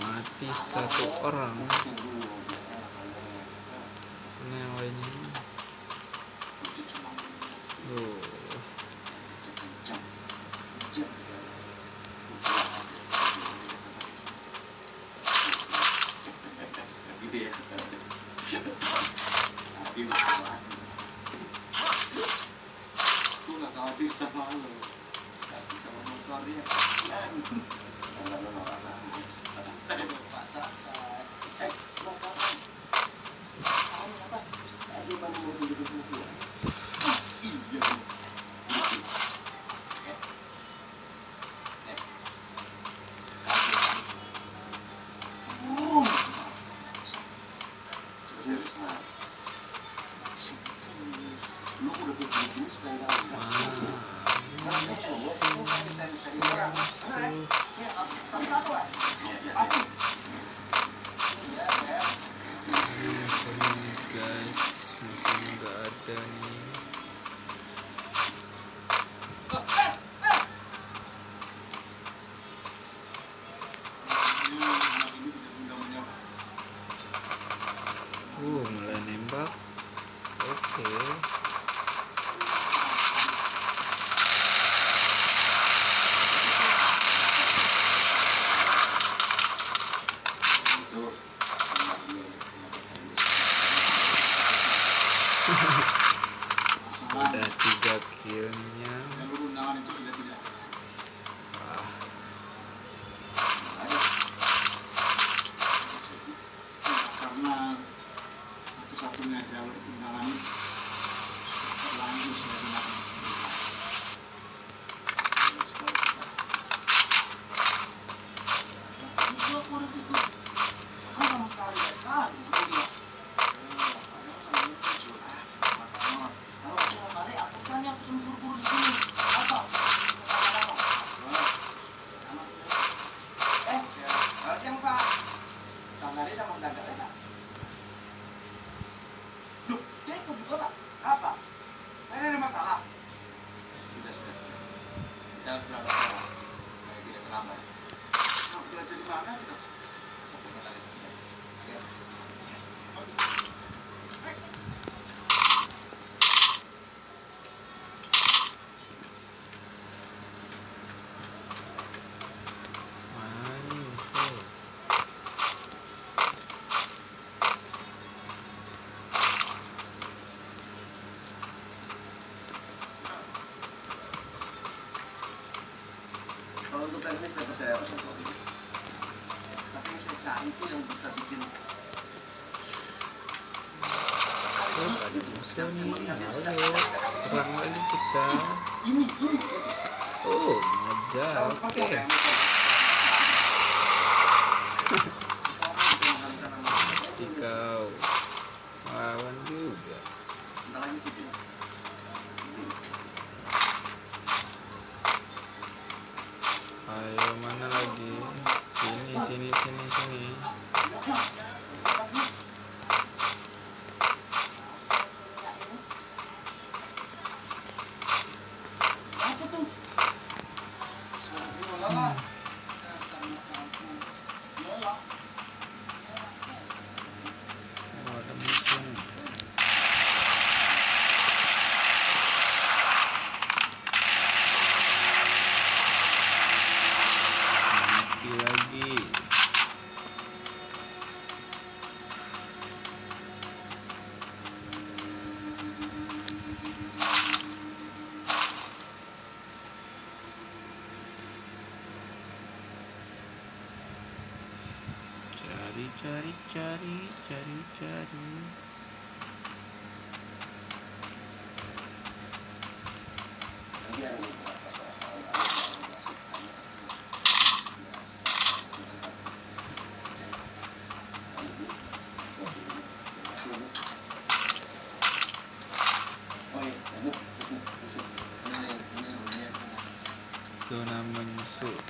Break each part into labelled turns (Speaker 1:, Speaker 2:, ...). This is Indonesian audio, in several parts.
Speaker 1: Mati satu orang.
Speaker 2: kurang lagi kita
Speaker 1: oh ada. Oke.
Speaker 2: okay. cari cari cari cari zona menyusut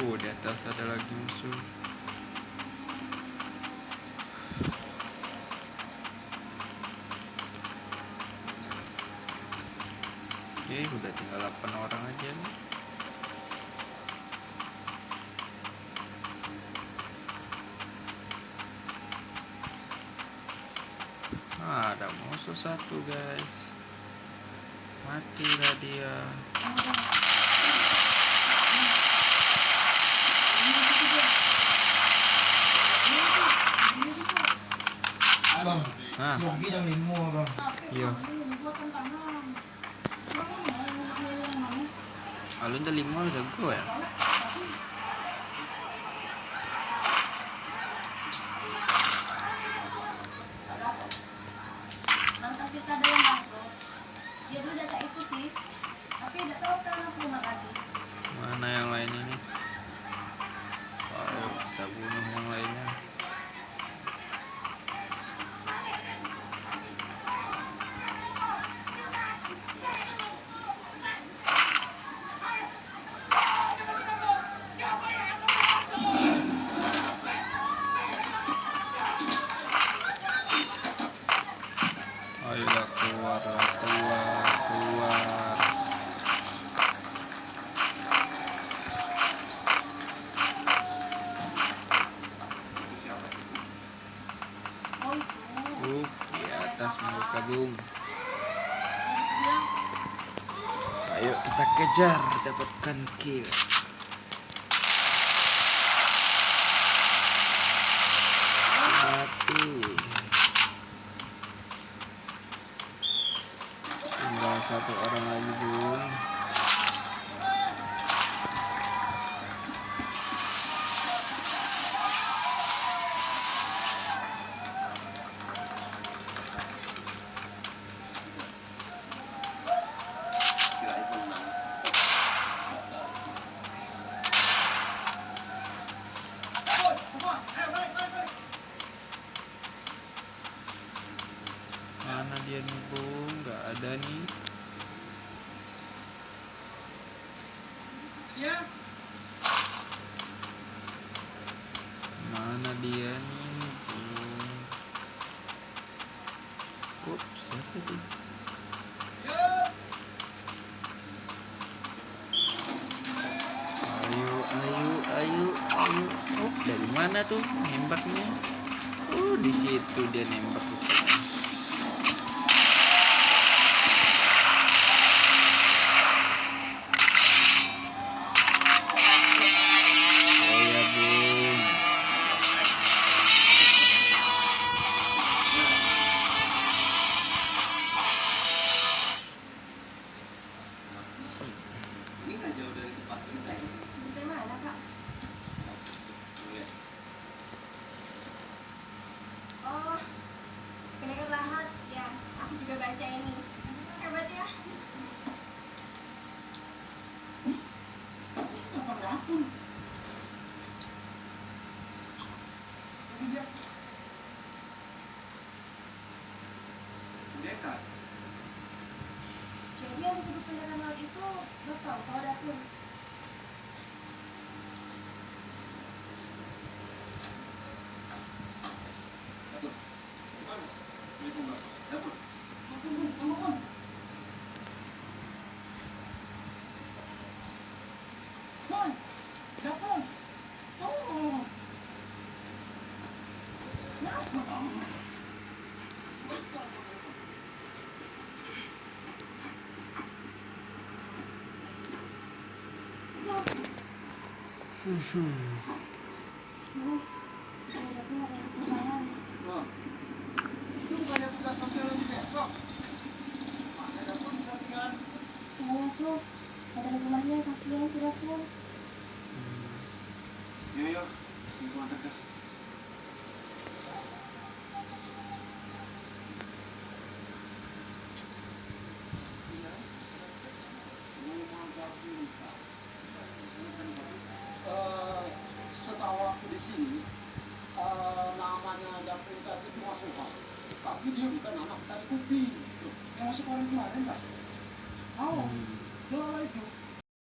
Speaker 2: Oh, di atas ada lagi musuh. Oke, udah tinggal 8 orang aja nih. Ah, ada musuh satu guys matilah dia
Speaker 3: à. một
Speaker 2: cái alun dah lima dah gue ya kejar dapatkan kill. Ya. Mana dia nih? Hmm. Ups,
Speaker 4: siapa itu?
Speaker 2: Ya. Ayo, ayo, ayo, ayo. Oh,
Speaker 5: dari mana tuh nembaknya? Oh, di situ dia nembak. Fufu. Ya,
Speaker 6: ya,
Speaker 1: gimana kah?